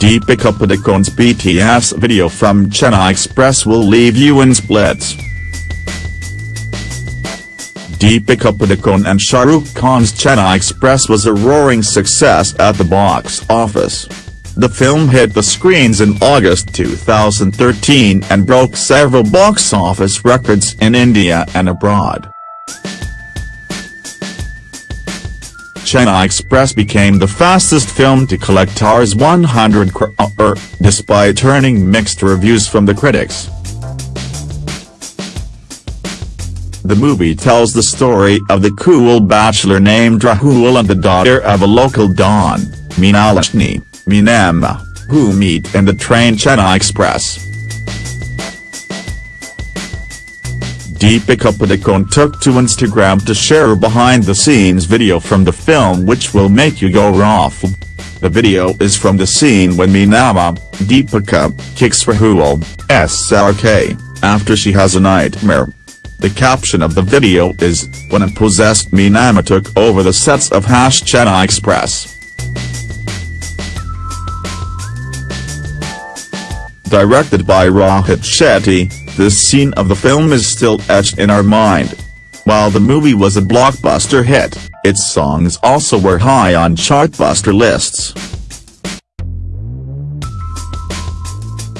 Deepika Padukone's BTS video from Chennai Express will leave you in splits. Deepika Padukone and Shah Rukh Khan's Chennai Express was a roaring success at the box office. The film hit the screens in August 2013 and broke several box office records in India and abroad. Chennai Express became the fastest film to collect Rs 100 crore, uh, er, despite earning mixed reviews from the critics. The movie tells the story of the cool bachelor named Rahul and the daughter of a local don, Meenalakshmi, Meenamma, who meet in the train Chennai Express. Deepika Padukone took to Instagram to share a behind-the-scenes video from the film which will make you go off. The video is from the scene when Meenamma, Deepika, kicks Rahul, SRK, after she has a nightmare. The caption of the video is, when a possessed Meenamma took over the sets of Hash Chennai Express. Directed by Rohit Shetty, this scene of the film is still etched in our mind. While the movie was a blockbuster hit, its songs also were high on chartbuster lists.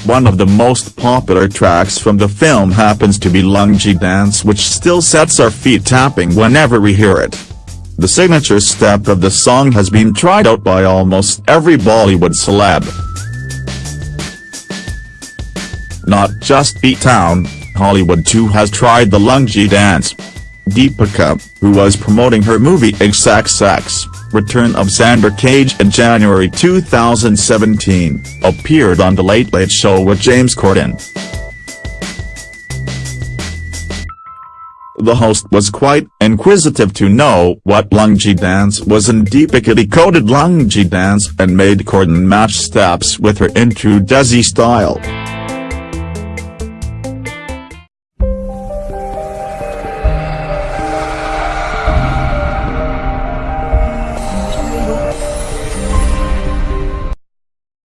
One of the most popular tracks from the film happens to be Lungi Dance which still sets our feet tapping whenever we hear it. The signature step of the song has been tried out by almost every Bollywood celeb. Not just B-Town, Hollywood too has tried the lungi dance. Deepika, who was promoting her movie XXX, Return of Xander Cage in January 2017, appeared on The Late Late Show with James Corden. The host was quite inquisitive to know what lungi dance was and Deepika decoded lungi dance and made Corden match steps with her into Desi style.